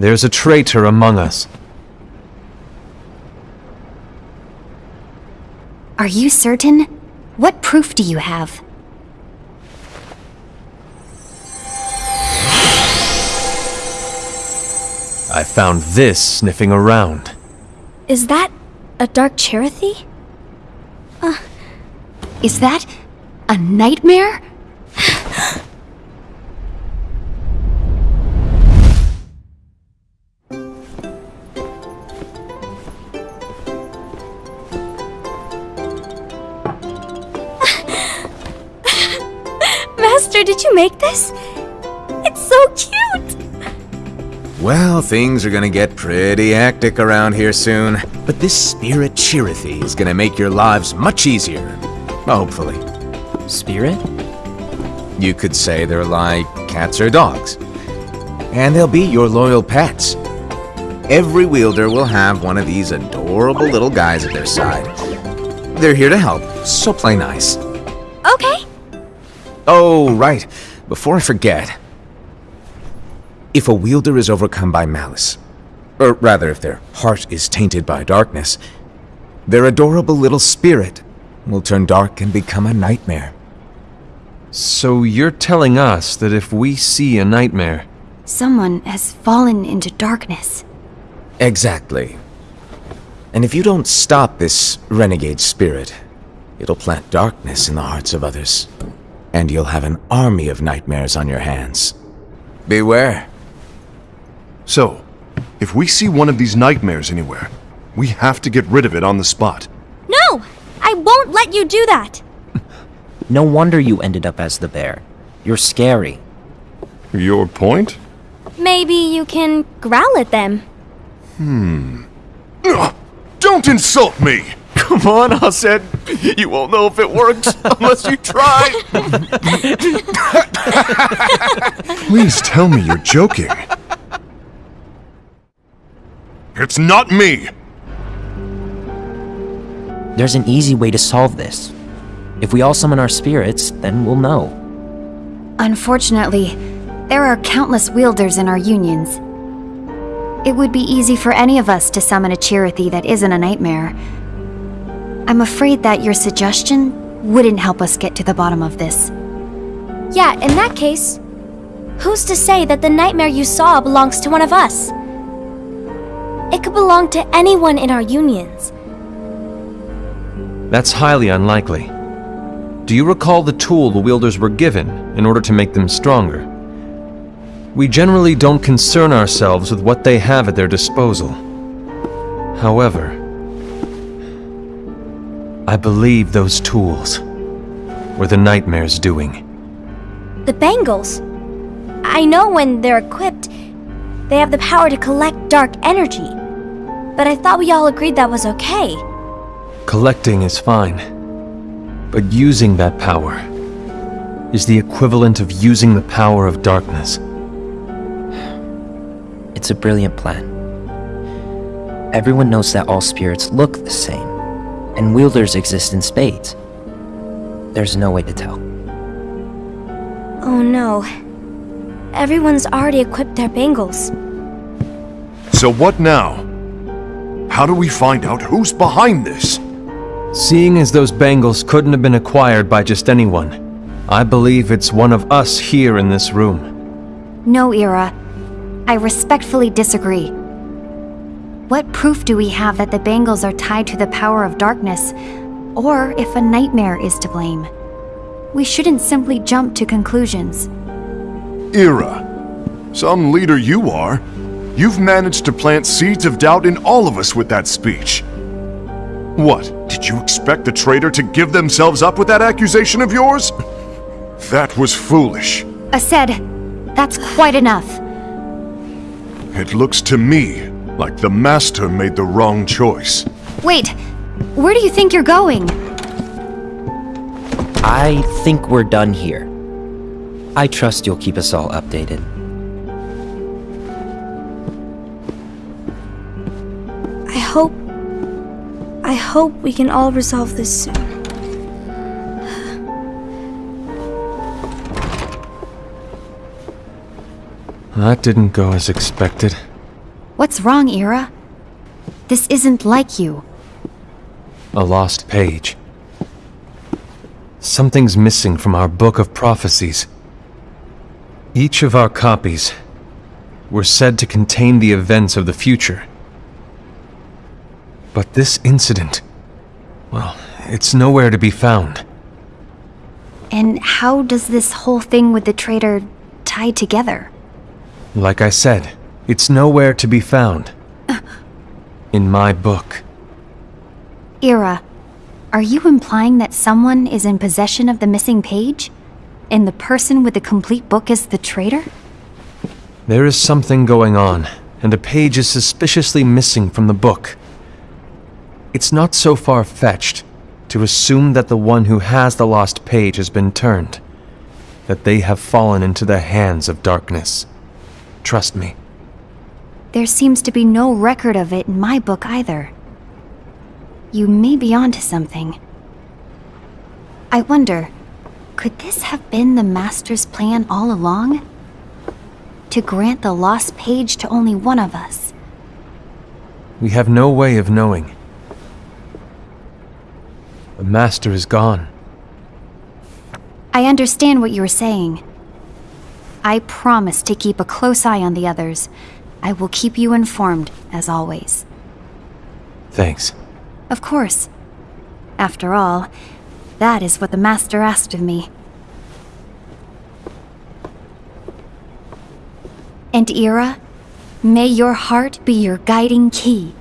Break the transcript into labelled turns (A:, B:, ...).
A: There's a traitor among us.
B: Are you certain? What proof do you have?
A: I found this sniffing around.
C: Is that a Dark Chirithy?
B: Uh, is that a nightmare?
C: Make this? It's so cute!
D: Well, things are gonna get pretty hectic around here soon. But this spirit Chirithy is gonna make your lives much easier. Hopefully.
E: Spirit?
D: You could say they're like cats or dogs. And they'll be your loyal pets. Every wielder will have one of these adorable little guys at their side. They're here to help, so play nice.
C: Okay.
D: Oh, right. Before I forget. If a wielder is overcome by malice, or rather if their heart is tainted by darkness, their adorable little spirit will turn dark and become a nightmare.
A: So you're telling us that if we see a nightmare,
B: Someone has fallen into darkness.
D: Exactly. And if you don't stop this renegade spirit, it'll plant darkness in the hearts of others. And you'll have an army of nightmares on your hands. Beware.
F: So, if we see one of these nightmares anywhere, we have to get rid of it on the spot.
C: No! I won't let you do that!
E: No wonder you ended up as the bear. You're scary.
F: Your point?
C: Maybe you can growl at them. Hmm.
F: Ugh, don't insult me!
G: Come on, Aced, You won't know if it works unless you try.
F: Please tell me you're joking. It's not me!
E: There's an easy way to solve this. If we all summon our spirits, then we'll know.
B: Unfortunately, there are countless wielders in our unions. It would be easy for any of us to summon a Chirithy that isn't a nightmare. I'm afraid that your suggestion wouldn't help us get to the bottom of this.
C: Yeah, in that case, who's to say that the nightmare you saw belongs to one of us? It could belong to anyone in our unions.
A: that's highly unlikely. Do you recall the tool the wielders were given in order to make them stronger? We generally don't concern ourselves with what they have at their disposal. However, I believe those tools were the Nightmare's doing.
C: The bangles. I know when they're equipped, they have the power to collect dark energy. But I thought we all agreed that was okay.
A: Collecting is fine, but using that power is the equivalent of using the power of darkness.
E: It's a brilliant plan. Everyone knows that all spirits look the same, and wielders exist in spades. There's no way to tell.
C: Oh no. Everyone's already equipped their bangles.
F: So what now? How do we find out who's behind this?
A: Seeing as those bangles couldn't have been acquired by just anyone, I believe it's one of us here in this room.
B: No, Ira. I respectfully disagree. What proof do we have that the bangles are tied to the power of darkness, or if a nightmare is to blame? We shouldn't simply jump to conclusions.
F: Ira. Some leader you are. You've managed to plant seeds of doubt in all of us with that speech. What? Did you expect the traitor to give themselves up with that accusation of yours? That was foolish.
B: Aced, that's quite enough.
F: It looks to me like the Master made the wrong choice.
B: Wait, where do you think you're going?
E: I think we're done here. I trust you'll keep us all updated.
C: I hope. I hope we can all resolve this soon.
A: That didn't go as expected.
B: What's wrong, Ira? This isn't like you.
A: A lost page. Something's missing from our book of prophecies. Each of our copies were said to contain the events of the future. But this incident, well, it's nowhere to be found.
B: And how does this whole thing with the traitor tie together?
A: Like I said, it's nowhere to be found. In my book.
B: Ira, are you implying that someone is in possession of the missing page? And the person with the complete book is the traitor?
A: There is something going on, and a page is suspiciously missing from the book. It's not so far-fetched to assume that the one who has the lost page has been turned, that they have fallen into the hands of darkness. Trust me.
B: There seems to be no record of it in my book either. You may be onto something. I wonder, could this have been the Master's plan all along? To grant the lost page to only one of us.
A: We have no way of knowing. The Master is gone.
B: I understand what you are saying. I promise to keep a close eye on the others. I will keep you informed, as always.
A: Thanks.
B: Of course. After all, that is what the Master asked of me. And Ira, may your heart be your guiding key